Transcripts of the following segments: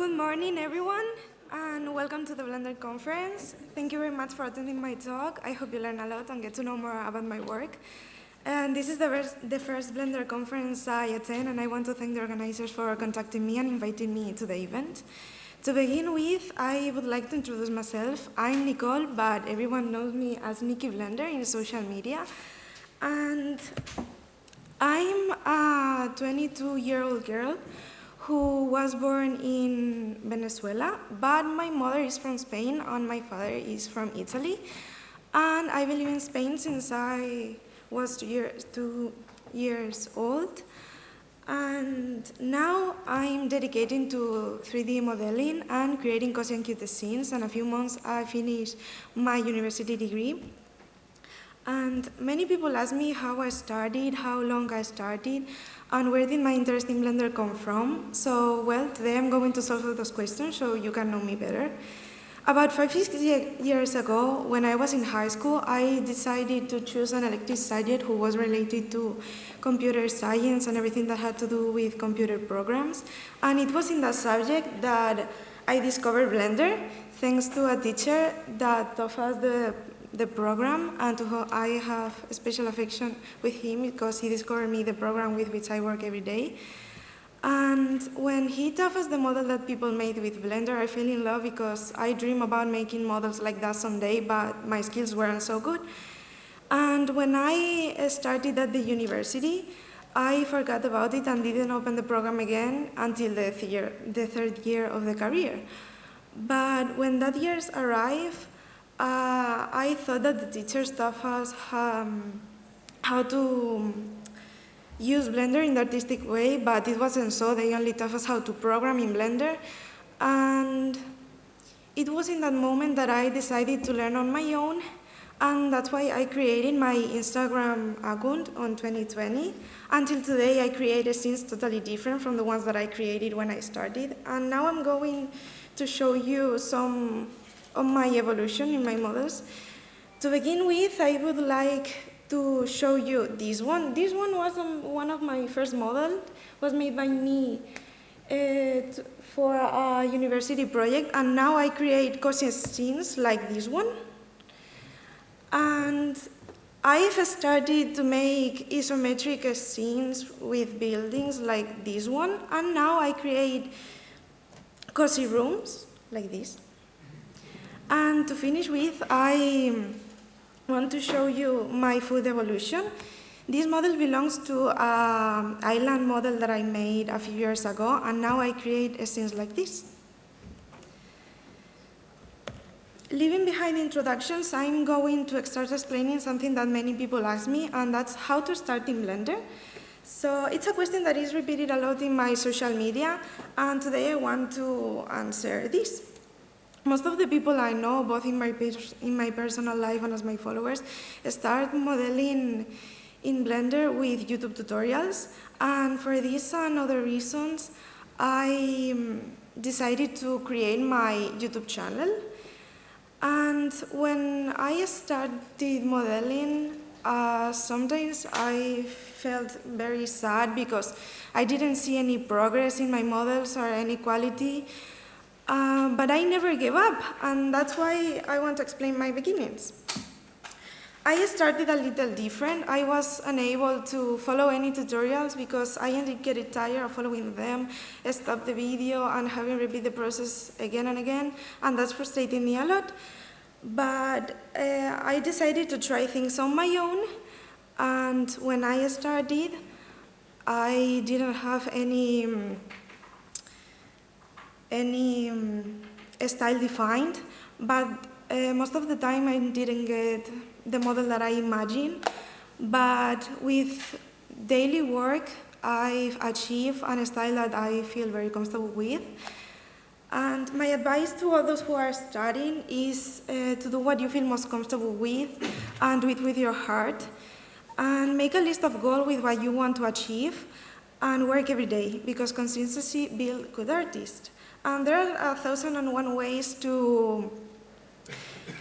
Good morning, everyone, and welcome to the Blender conference. Thank you very much for attending my talk. I hope you learn a lot and get to know more about my work. And this is the the first Blender conference I attend, and I want to thank the organizers for contacting me and inviting me to the event. To begin with, I would like to introduce myself. I'm Nicole, but everyone knows me as Nikki Blender in social media. And I'm a 22-year-old girl who was born in Venezuela, but my mother is from Spain and my father is from Italy. And been living in Spain since I was two years, two years old. And now I'm dedicating to 3D modeling and creating cozy and cute scenes. And a few months I finished my university degree. And many people ask me how I started, how long I started, and where did my interest in Blender come from. So, well, today I'm going to solve those questions so you can know me better. About five years ago, when I was in high school, I decided to choose an elective subject who was related to computer science and everything that had to do with computer programs. And it was in that subject that I discovered Blender, thanks to a teacher that taught us the, the program and to I have a special affection with him because he discovered me the program with which I work every day. And when he taught us the model that people made with Blender, I fell in love because I dream about making models like that someday, but my skills weren't so good. And when I eh, started at the university, I forgot about it and didn't open the program again until the, year, the third year of the career. But when that years arrived, uh, I thought that the teachers taught us um, how to use Blender in the artistic way, but it wasn't so. They only taught us how to program in Blender. And it was in that moment that I decided to learn on my own. And that's why I created my Instagram account on 2020. Until today, I created scenes totally different from the ones that I created when I started. And now I'm going to show you some of my evolution in my models. To begin with, I would like to show you this one. This one was um, one of my first models, was made by me uh, for a university project, and now I create cozy scenes like this one. And I've started to make isometric scenes with buildings like this one, and now I create cozy rooms like this. And to finish with, I want to show you my food evolution. This model belongs to an island model that I made a few years ago, and now I create scenes like this. Leaving behind introductions, I'm going to start explaining something that many people ask me, and that's how to start in Blender. So it's a question that is repeated a lot in my social media, and today I want to answer this. Most of the people I know, both in my, in my personal life and as my followers, start modeling in Blender with YouTube tutorials. And for this and other reasons, I um, decided to create my YouTube channel. And when I started modeling, uh, sometimes I felt very sad because I didn't see any progress in my models or any quality. Uh, but I never gave up, and that's why I want to explain my beginnings. I started a little different. I was unable to follow any tutorials because I ended getting tired of following them, stop the video and having repeat the process again and again, and that's frustrating me a lot. But uh, I decided to try things on my own, and when I started, I didn't have any um, any um, style defined, but uh, most of the time I didn't get the model that I imagined. But with daily work, I've achieved a style that I feel very comfortable with. And my advice to all those who are starting is uh, to do what you feel most comfortable with and do it with your heart. And make a list of goals with what you want to achieve and work every day because consistency builds good artists. And there are a thousand and one ways to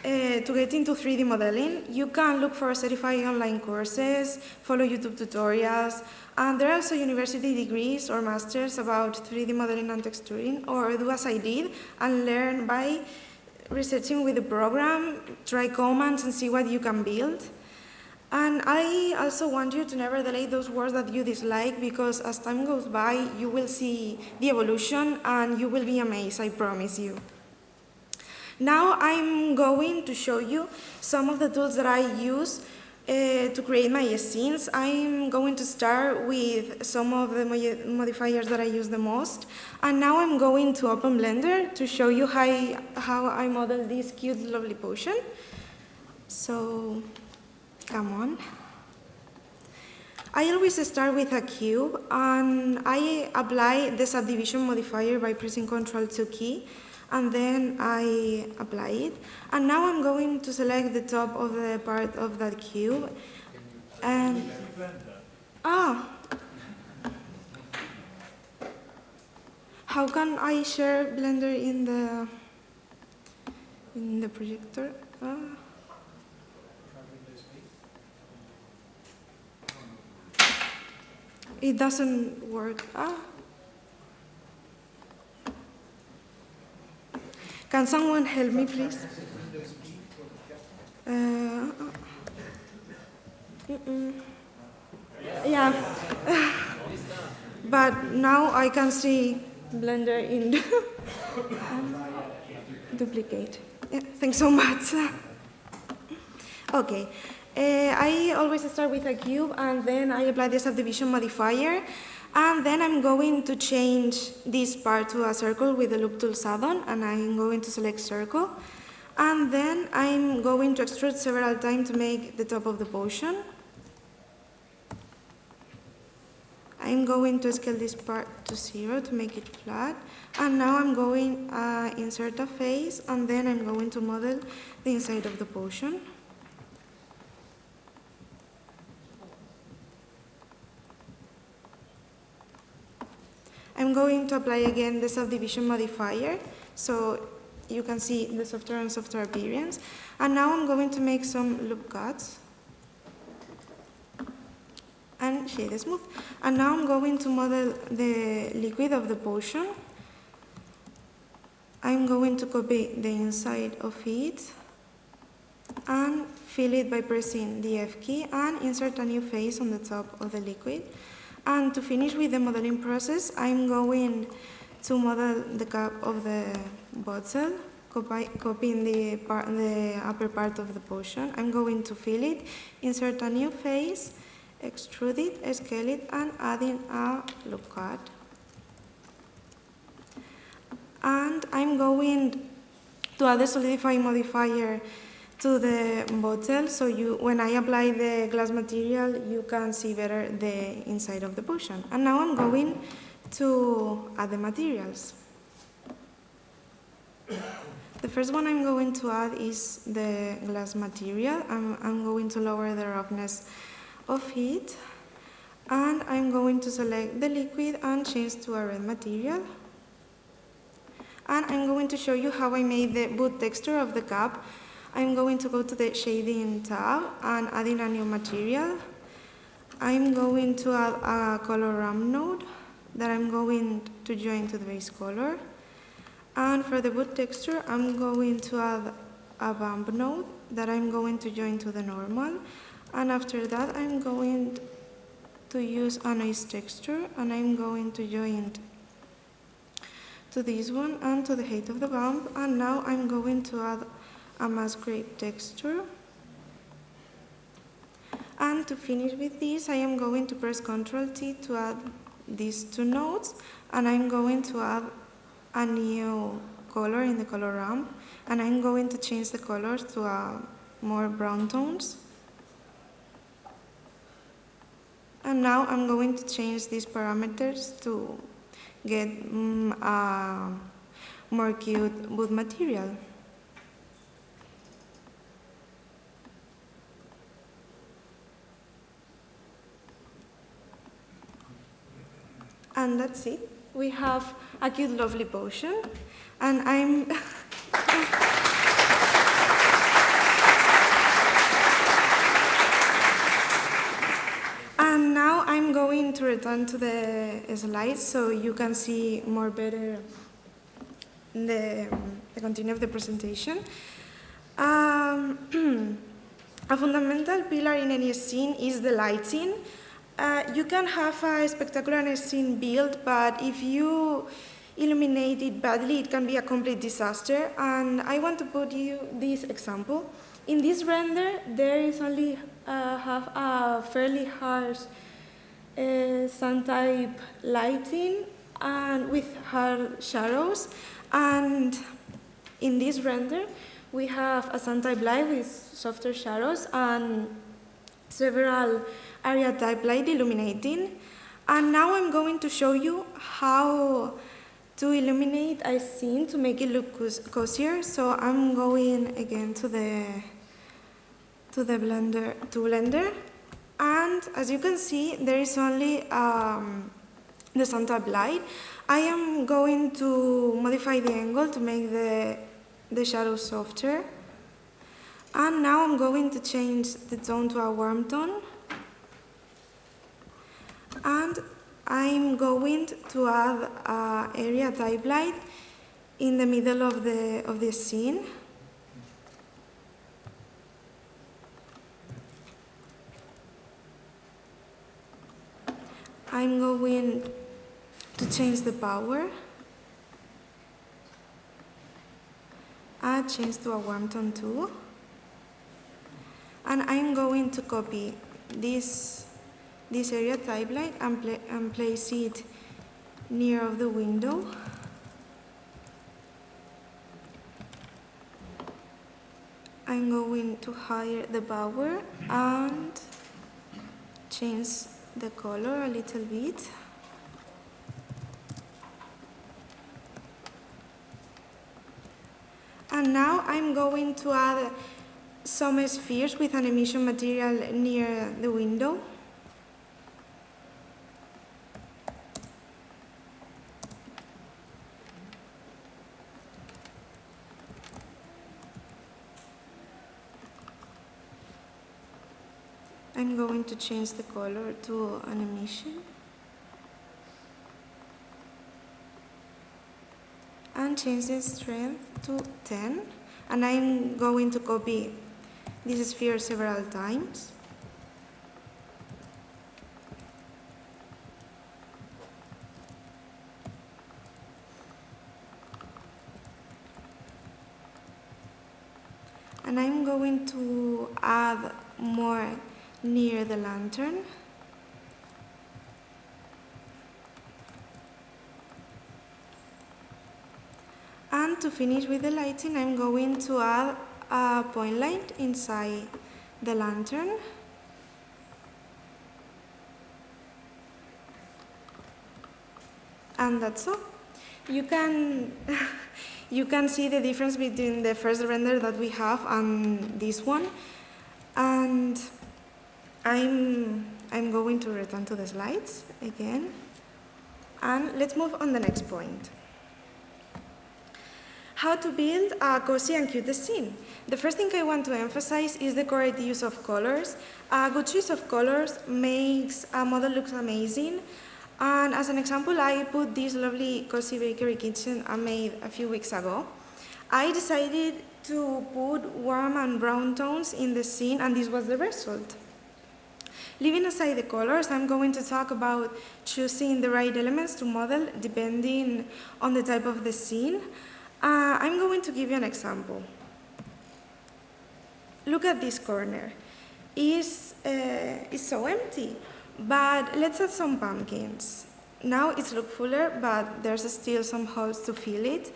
uh, to get into 3D modeling, you can look for certified online courses, follow YouTube tutorials, and there are also university degrees or masters about 3D modeling and texturing, or do as I did and learn by researching with the program, try commands and see what you can build. And I also want you to never delay those words that you dislike because as time goes by, you will see the evolution and you will be amazed, I promise you. Now I'm going to show you some of the tools that I use uh, to create my scenes. I'm going to start with some of the modifiers that I use the most. And now I'm going to open Blender to show you how I, how I model this cute, lovely potion. So Come on. I always start with a cube and I apply the subdivision modifier by pressing Ctrl 2 key and then I apply it. And now I'm going to select the top of the part of that cube and ah how can I share Blender in the in the projector? Ah. It doesn't work. Ah. Can someone help me, please? Uh, mm -mm. Yeah. but now I can see Blender in duplicate. Yeah, thanks so much. okay. Uh, I always start with a cube and then I apply the subdivision modifier and then I'm going to change this part to a circle with the loop tool add-on and I'm going to select circle and then I'm going to extrude several times to make the top of the potion. I'm going to scale this part to zero to make it flat and now I'm going uh, insert a face and then I'm going to model the inside of the potion. I'm going to apply again the subdivision modifier, so you can see the softer and softer appearance. And now I'm going to make some loop cuts and shade smooth. And now I'm going to model the liquid of the potion. I'm going to copy the inside of it and fill it by pressing the F key and insert a new face on the top of the liquid. And to finish with the modeling process, I'm going to model the cap of the bottle, copy, copying the, part, the upper part of the potion. I'm going to fill it, insert a new face, extrude it, scale it, and adding a loop cut. And I'm going to add the solidify modifier to the bottle so you when I apply the glass material you can see better the inside of the potion. And now I'm going to add the materials. The first one I'm going to add is the glass material. I'm, I'm going to lower the roughness of it and I'm going to select the liquid and change to a red material. And I'm going to show you how I made the boot texture of the cup I'm going to go to the shading tab and adding a new material. I'm going to add a color ramp node that I'm going to join to the base color. And for the boot texture, I'm going to add a bump node that I'm going to join to the normal. And after that, I'm going to use a noise texture and I'm going to join to this one and to the height of the bump. And now I'm going to add a grade texture. And to finish with this, I am going to press Ctrl T to add these two nodes, and I'm going to add a new color in the color ramp, and I'm going to change the colors to a more brown tones. And now I'm going to change these parameters to get um, a more cute wood material. and that's it. We have a cute, lovely potion, and I'm... and now I'm going to return to the slides so you can see more better the, the continue of the presentation. Um, a fundamental pillar in any scene is the lighting. Uh, you can have a spectacular scene built, but if you illuminate it badly, it can be a complete disaster. And I want to put you this example. In this render, there is only uh, have a fairly harsh uh, sun type lighting and with hard shadows. And in this render, we have a sun type light with softer shadows and several area type light illuminating. And now I'm going to show you how to illuminate a scene to make it look cozier. So I'm going again to the to the blender to blender and as you can see there is only um, the sun light I am going to modify the angle to make the the shadow softer and now I'm going to change the tone to a warm tone and I'm going to add an area type light in the middle of the of the scene I'm going to change the power. I change to a warm tone too. And I'm going to copy this, this area type light and, and place it near of the window. I'm going to higher the power and change the color a little bit. And now I'm going to add some spheres with an emission material near the window. I'm going to change the color to animation. And change the strength to 10. And I'm going to copy this sphere several times. And I'm going to add more near the lantern. And to finish with the lighting, I'm going to add a point light inside the lantern. And that's all. You can, you can see the difference between the first render that we have and this one. And I'm, I'm going to return to the slides again. And let's move on the next point. How to build a cozy and cute scene. The first thing I want to emphasize is the correct use of colors. A good choice of colors makes a model look amazing. And as an example, I put this lovely cozy bakery kitchen I made a few weeks ago. I decided to put warm and brown tones in the scene and this was the result. Leaving aside the colors, I'm going to talk about choosing the right elements to model depending on the type of the scene. Uh, I'm going to give you an example. Look at this corner. It's, uh, it's so empty, but let's add some pumpkins. Now it's look fuller, but there's still some holes to fill it.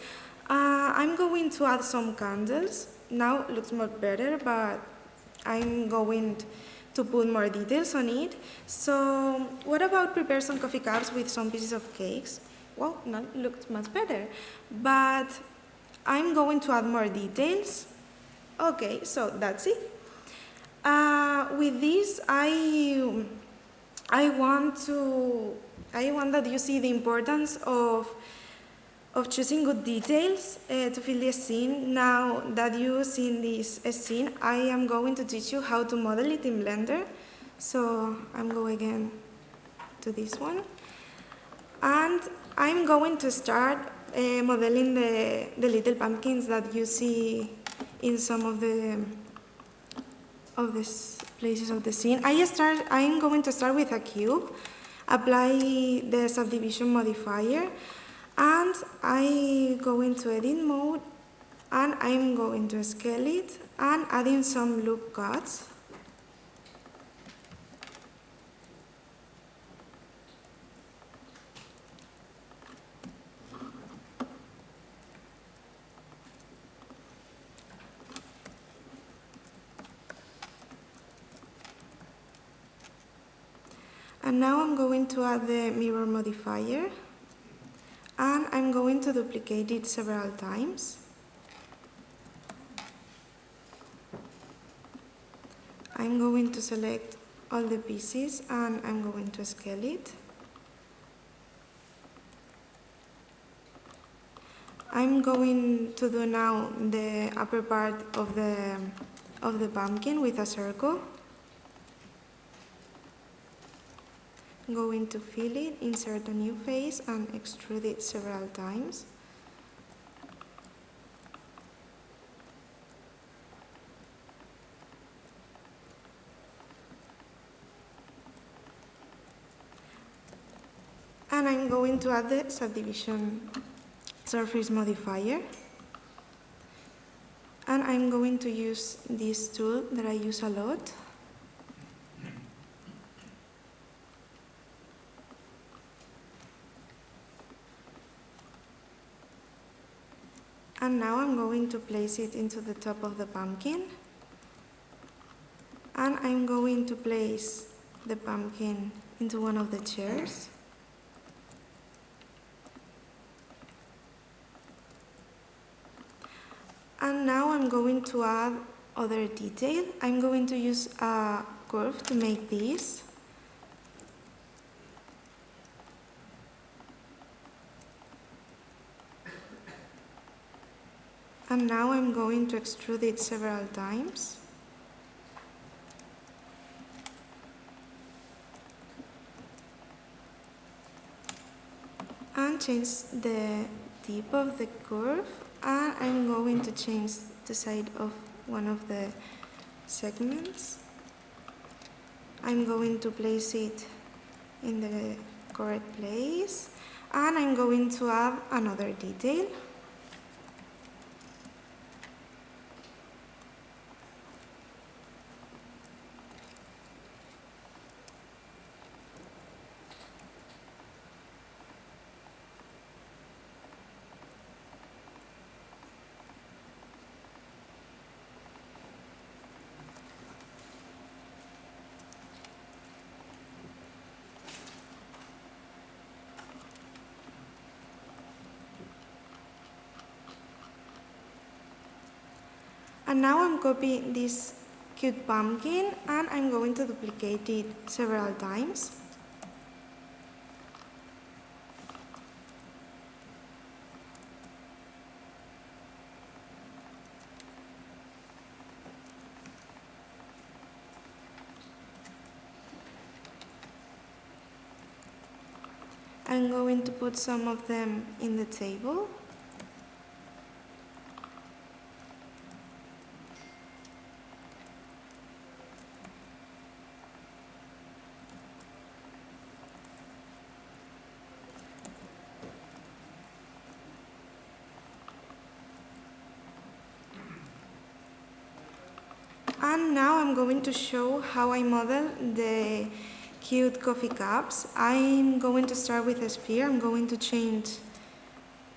Uh, I'm going to add some candles. Now it looks much better, but I'm going to put more details on it. So what about prepare some coffee cups with some pieces of cakes? Well, that looks much better. But I'm going to add more details. Okay, so that's it. Uh, with this, I, I want to, I want that you see the importance of of choosing good details uh, to fill the scene. Now that you've seen this scene, I am going to teach you how to model it in Blender. So I'm going again to this one. And I'm going to start uh, modeling the, the little pumpkins that you see in some of the of the places of the scene. I start, I'm going to start with a cube, apply the subdivision modifier, and I go into edit mode, and I'm going to scale it, and adding some loop cuts. And now I'm going to add the mirror modifier and I'm going to duplicate it several times. I'm going to select all the pieces and I'm going to scale it. I'm going to do now the upper part of the, of the pumpkin with a circle. Going to fill it, insert a new face and extrude it several times. And I'm going to add the subdivision surface modifier. And I'm going to use this tool that I use a lot. And now I'm going to place it into the top of the pumpkin. And I'm going to place the pumpkin into one of the chairs. And now I'm going to add other detail. I'm going to use a curve to make this. And now I'm going to extrude it several times. And change the tip of the curve and I'm going to change the side of one of the segments. I'm going to place it in the correct place and I'm going to add another detail. And now I'm copying this cute pumpkin and I'm going to duplicate it several times. I'm going to put some of them in the table. And now I'm going to show how I model the cute coffee cups. I'm going to start with a sphere. I'm going to change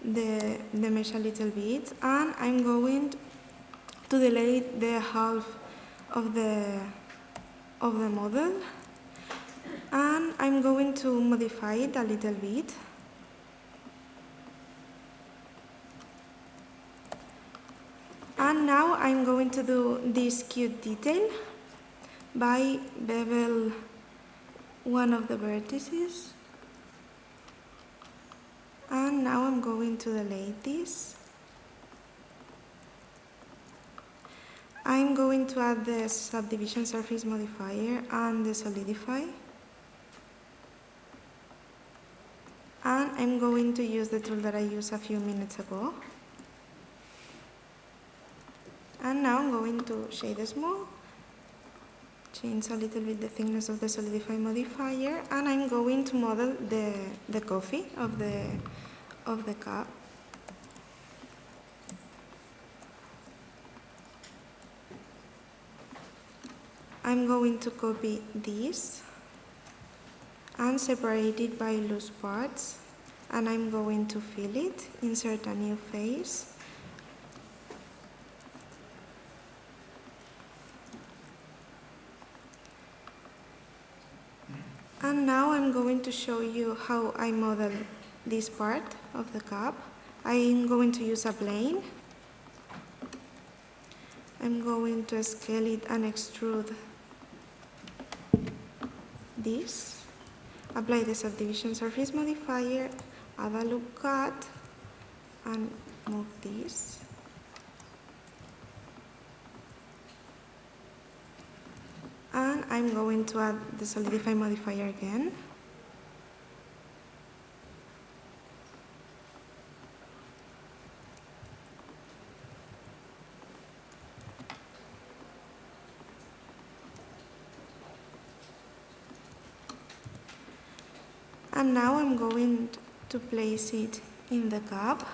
the, the mesh a little bit and I'm going to delete the half of the, of the model and I'm going to modify it a little bit. And now I'm going to do this cute detail by bevel one of the vertices. And now I'm going to delete this. I'm going to add the subdivision surface modifier and the solidify. And I'm going to use the tool that I used a few minutes ago. And now I'm going to shade smooth, change a little bit the thickness of the solidify modifier, and I'm going to model the, the coffee of the, of the cup. I'm going to copy this and separate it by loose parts and I'm going to fill it, insert a new face And now I'm going to show you how I model this part of the cup. I'm going to use a plane. I'm going to scale it and extrude this. Apply the subdivision surface modifier, add a loop cut, and move this. and I'm going to add the solidify modifier again. And now I'm going to place it in the cup.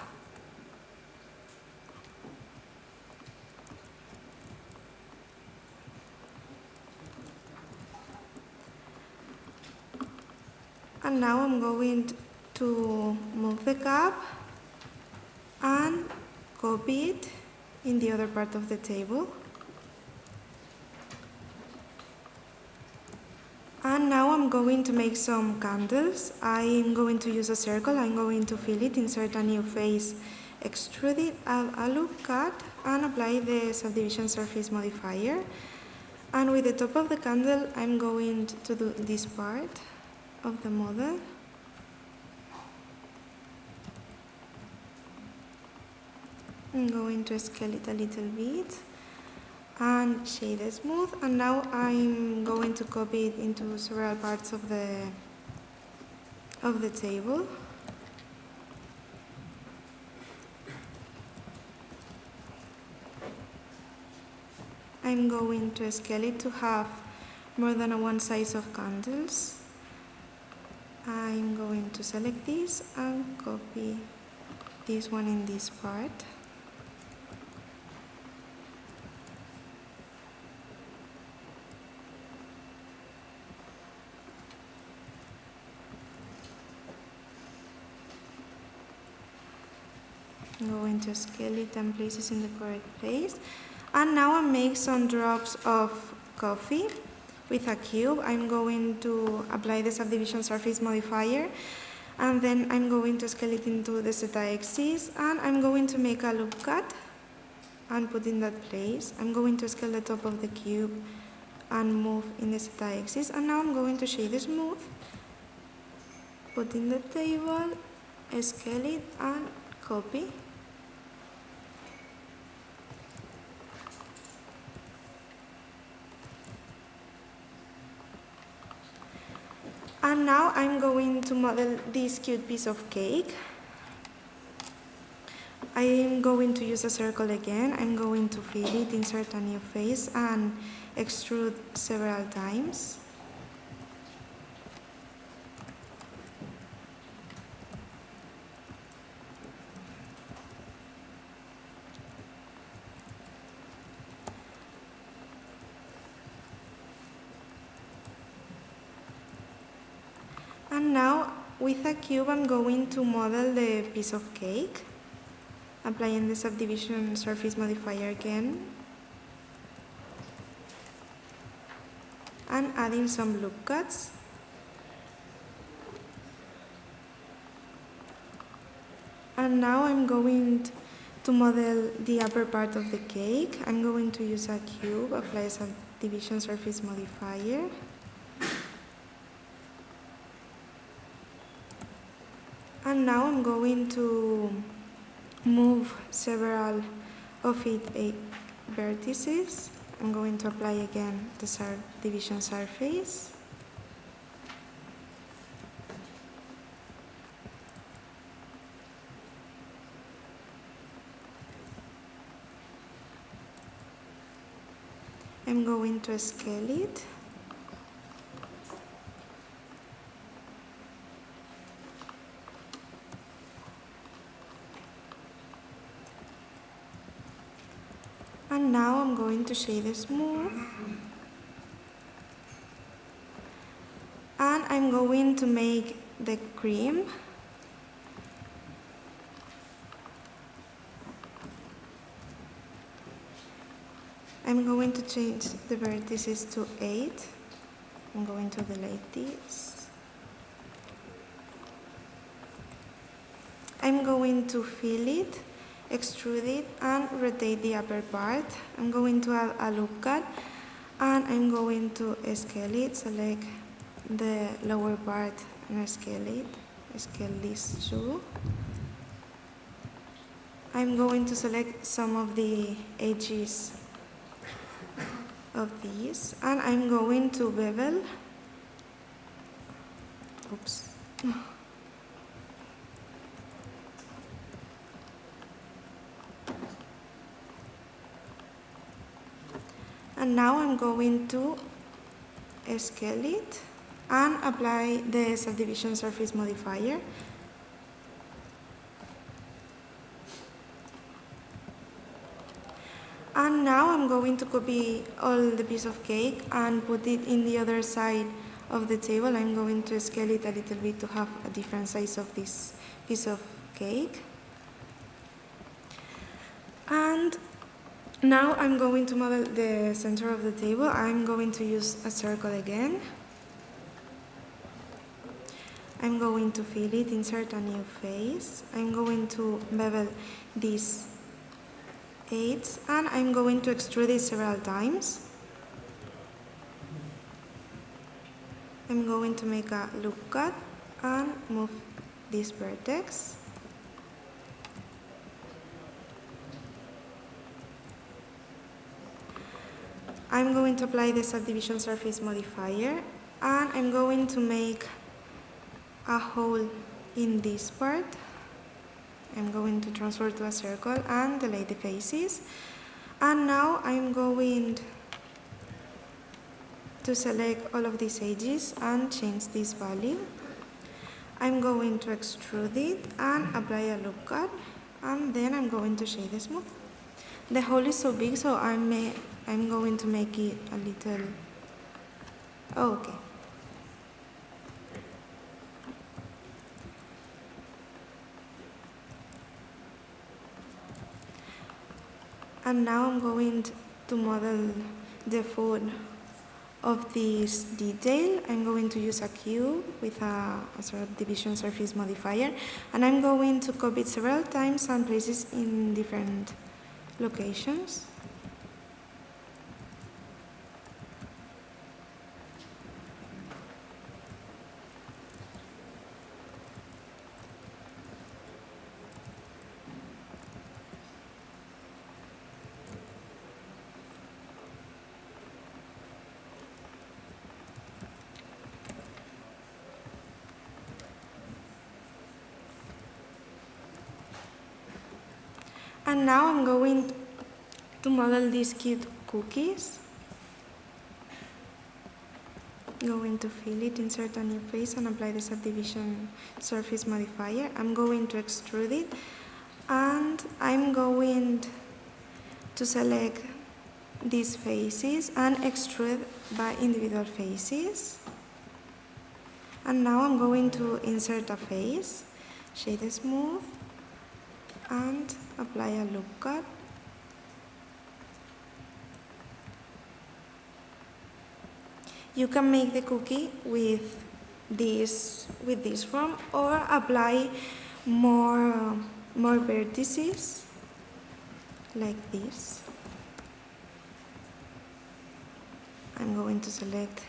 and now I'm going to move the cup and copy it in the other part of the table. And now I'm going to make some candles. I'm going to use a circle, I'm going to fill it, insert a new face, extrude it, add a loop cut, and apply the subdivision surface modifier. And with the top of the candle, I'm going to do this part of the model. I'm going to scale it a little bit and shade smooth and now I'm going to copy it into several parts of the of the table. I'm going to scale it to have more than a one size of candles. I'm going to select this and copy this one in this part. I'm going to scale it and place it in the correct place. And now I make some drops of coffee with a cube, I'm going to apply the subdivision surface modifier. And then I'm going to scale it into the z-axis and I'm going to make a loop cut and put in that place. I'm going to scale the top of the cube and move in the z-axis and now I'm going to shade smooth, put in the table, scale it and copy. And now I'm going to model this cute piece of cake. I'm going to use a circle again. I'm going to fill it, insert a new face, and extrude several times. And now with a cube I'm going to model the piece of cake, applying the subdivision surface modifier again, and adding some loop cuts. And now I'm going to model the upper part of the cake. I'm going to use a cube, apply a subdivision surface modifier. Now I'm going to move several of it eh, vertices. I'm going to apply again the division surface. I'm going to scale it. Now I'm going to shade this smooth. And I'm going to make the cream I'm going to change the vertices to 8. I'm going to delete this. I'm going to fill it, extrude it, and rotate the upper part. I'm going to add a loop cut, and I'm going to scale it, select the lower part and scale it, scale this too. I'm going to select some of the edges of these and I'm going to bevel oops and now I'm going to scale it and apply the subdivision surface modifier And now I'm going to copy all the piece of cake and put it in the other side of the table. I'm going to scale it a little bit to have a different size of this piece of cake. And now I'm going to model the center of the table. I'm going to use a circle again. I'm going to fill it, insert a new face. I'm going to bevel this 8 and I'm going to extrude it several times. I'm going to make a loop cut and move this vertex. I'm going to apply the subdivision surface modifier and I'm going to make a hole in this part I'm going to transfer to a circle and delete the faces. And now I'm going to select all of these edges and change this value. I'm going to extrude it and apply a loop cut and then I'm going to shade the smooth. The hole is so big so I'm, I'm going to make it a little, oh, okay. And now I'm going to model the foot of this detail. I'm going to use a cube with a, a sort of division surface modifier and I'm going to copy it several times and places in different locations. And now I'm going to model these cute cookies. Going to fill it, insert a new face and apply the subdivision surface modifier. I'm going to extrude it and I'm going to select these faces and extrude by individual faces. And now I'm going to insert a face, shade smooth, and apply a loop cut you can make the cookie with this with this form or apply more more vertices like this. I'm going to select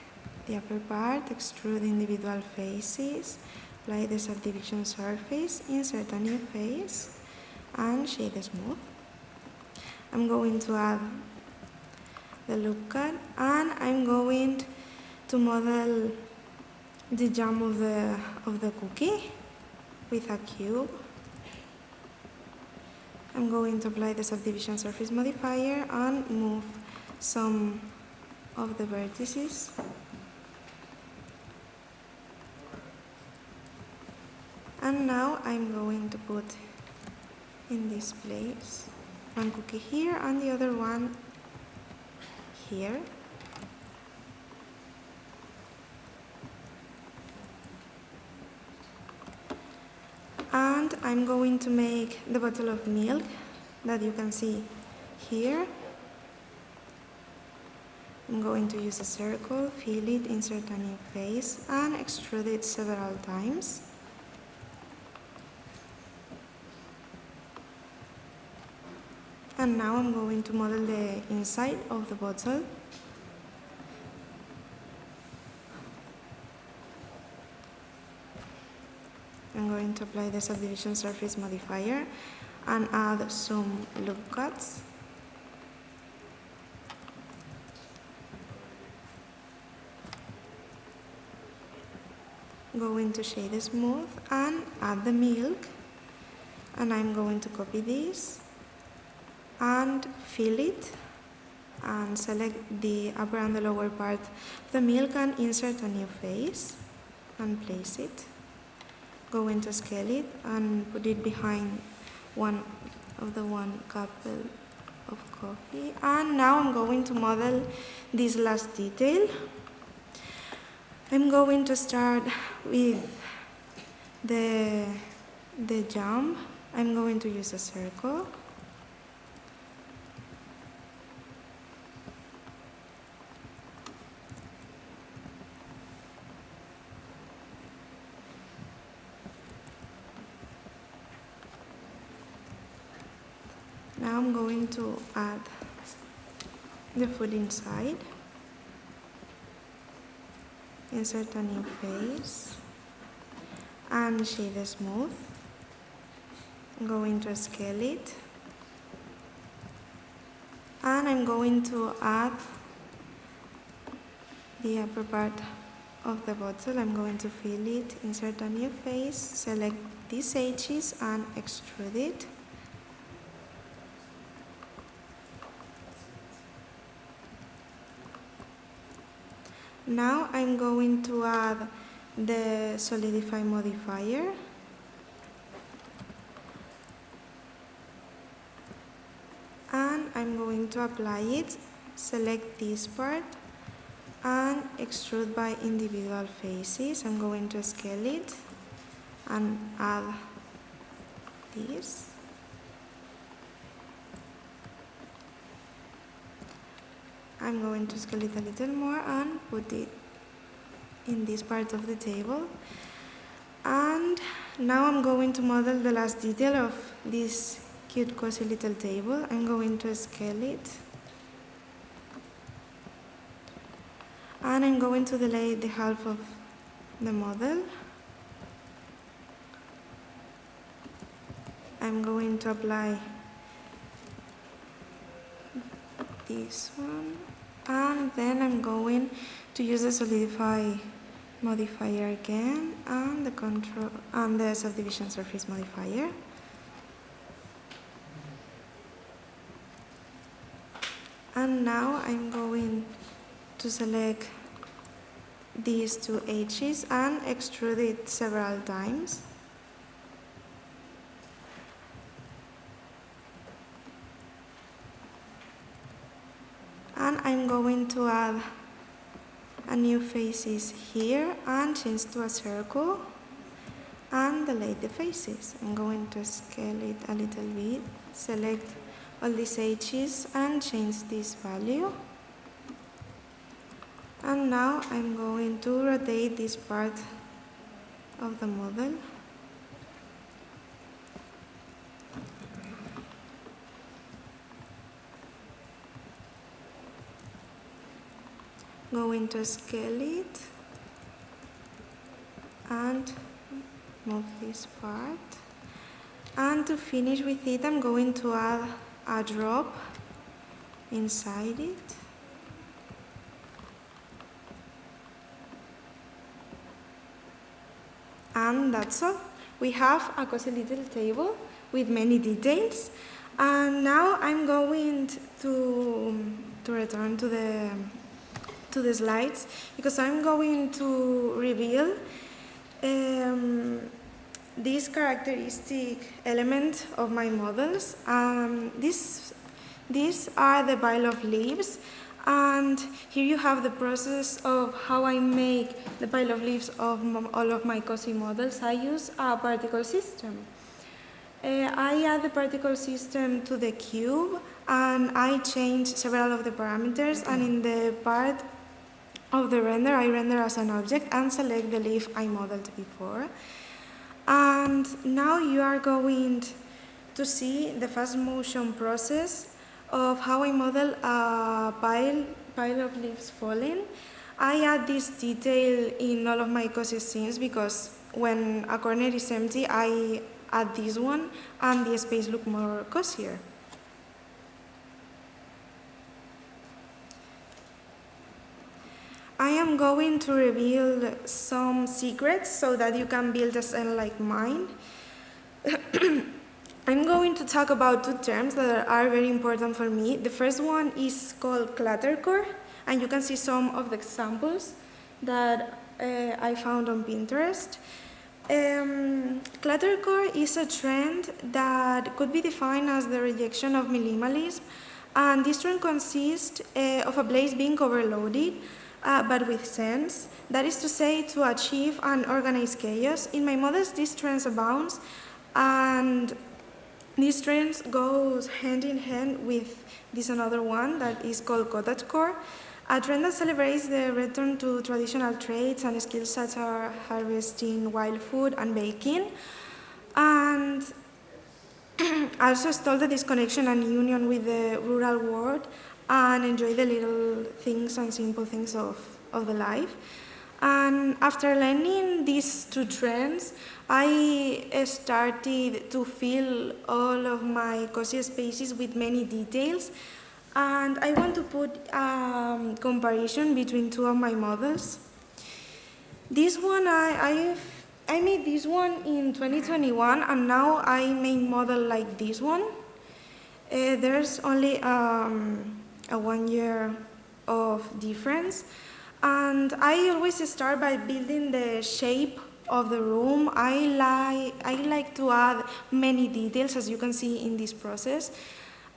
the upper part, extrude individual faces, apply the subdivision surface, insert a new face, and shade smooth. I'm going to add the loop cut and I'm going to model the jam of the, of the cookie with a cube. I'm going to apply the subdivision surface modifier and move some of the vertices. And now I'm going to put in this place one cookie here and the other one here. And I'm going to make the bottle of milk that you can see here. I'm going to use a circle, fill it, insert a new face, and extrude it several times. And now I'm going to model the inside of the bottle. I'm going to apply the subdivision surface modifier and add some loop cuts. Going to shade smooth and add the milk and I'm going to copy this and fill it and select the upper and the lower part of the milk and insert a new face and place it. Go into scale it and put it behind one of the one cup of coffee. And now I'm going to model this last detail. I'm going to start with the, the jump. I'm going to use a circle. Now I'm going to add the food inside. Insert a new face and shade smooth. I'm going to scale it. And I'm going to add the upper part of the bottle. I'm going to fill it, insert a new face, select these edges and extrude it. Now I'm going to add the solidify modifier. And I'm going to apply it, select this part and extrude by individual faces. I'm going to scale it and add this. I'm going to scale it a little more and put it in this part of the table. And now I'm going to model the last detail of this cute cozy little table. I'm going to scale it. And I'm going to delay the half of the model. I'm going to apply this one and then I'm going to use the solidify modifier again and the control and the subdivision surface modifier. And now I'm going to select these two edges and extrude it several times and I'm going to add a new faces here and change to a circle and delete the faces. I'm going to scale it a little bit, select all these edges and change this value. And now I'm going to rotate this part of the model Going to scale it and move this part. And to finish with it I'm going to add a drop inside it. And that's all. We have a cozy little table with many details. And now I'm going to, to return to the to the slides because I'm going to reveal um, this characteristic element of my models. Um, this, these are the pile of leaves and here you have the process of how I make the pile of leaves of all of my cozy models. I use a particle system. Uh, I add the particle system to the cube and I change several of the parameters and in the part of the render I render as an object and select the leaf I modeled before. And now you are going to see the fast motion process of how I model a pile, pile of leaves falling. I add this detail in all of my cozy scenes because when a corner is empty, I add this one and the space look more cozier. I am going to reveal some secrets so that you can build a scene like mine. I'm going to talk about two terms that are very important for me. The first one is called cluttercore, and you can see some of the examples that uh, I found on Pinterest. Um, cluttercore is a trend that could be defined as the rejection of minimalism, and this trend consists uh, of a place being overloaded, uh, but with sense. That is to say, to achieve an organized chaos. In my models, this trend abounds, and this trend goes hand in hand with this another one that is called cottagecore, a trend that celebrates the return to traditional trades and skills such as harvesting wild food and baking, and also stole the disconnection and union with the rural world and enjoy the little things and simple things of, of the life. And after learning these two trends, I started to fill all of my cozy spaces with many details and I want to put a um, comparison between two of my models. This one, I, I, I made this one in 2021 and now I make model like this one. Uh, there's only um, a one year of difference. And I always start by building the shape of the room. I like, I like to add many details, as you can see in this process.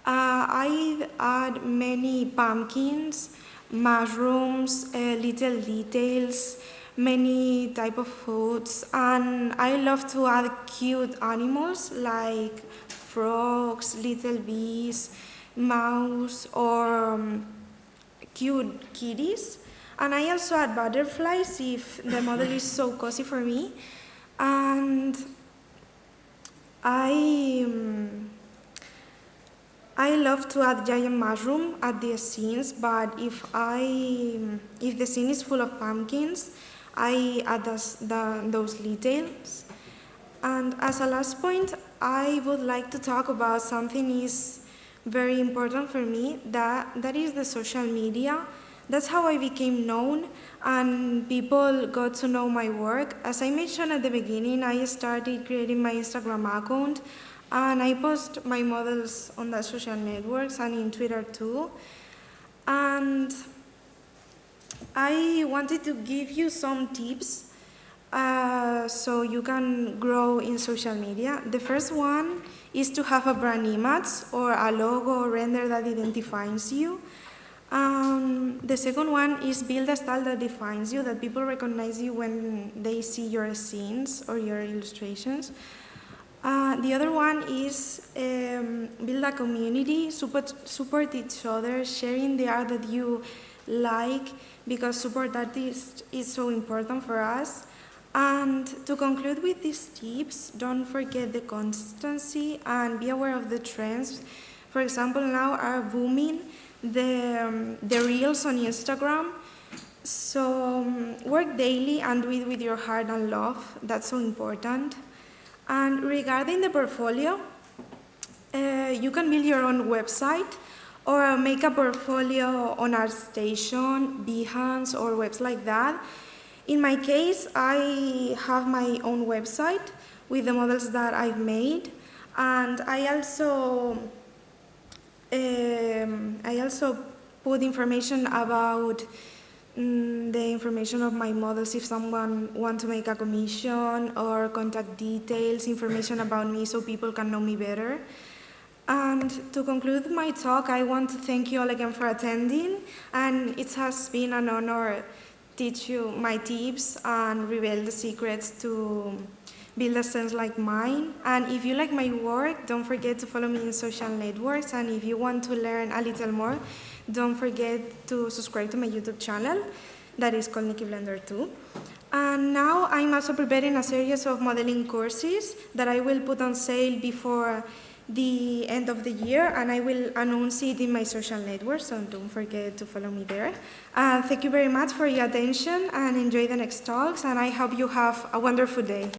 Uh, I add many pumpkins, mushrooms, uh, little details, many type of foods, and I love to add cute animals like frogs, little bees, mouse, or um, cute kitties. And I also add butterflies if the model is so cozy for me. And I, um, I love to add giant mushroom at the scenes, but if I, if the scene is full of pumpkins, I add those, the, those details. And as a last point, I would like to talk about something is very important for me, that, that is the social media that's how I became known and people got to know my work. As I mentioned at the beginning, I started creating my Instagram account and I post my models on the social networks and in Twitter too. And I wanted to give you some tips uh, so you can grow in social media. The first one is to have a brand image or a logo or render that identifies you. Um, the second one is build a style that defines you, that people recognize you when they see your scenes or your illustrations. Uh, the other one is um, build a community, support, support each other, sharing the art that you like, because support artists is so important for us. And to conclude with these tips, don't forget the consistency and be aware of the trends. For example, now are booming the, um, the reels on Instagram. So um, work daily and do it with your heart and love. That's so important. And regarding the portfolio, uh, you can build your own website or make a portfolio on ArtStation, Behance, or webs like that. In my case, I have my own website with the models that I've made, and I also um, I also put information about mm, the information of my models if someone wants to make a commission or contact details, information about me so people can know me better. And to conclude my talk, I want to thank you all again for attending, and it has been an honor teach you my tips and reveal the secrets to build a sense like mine. And if you like my work, don't forget to follow me in social networks. And if you want to learn a little more, don't forget to subscribe to my YouTube channel that is called Nikki Blender 2. And now I'm also preparing a series of modeling courses that I will put on sale before the end of the year and I will announce it in my social network, so don't forget to follow me there. Uh, thank you very much for your attention and enjoy the next talks and I hope you have a wonderful day.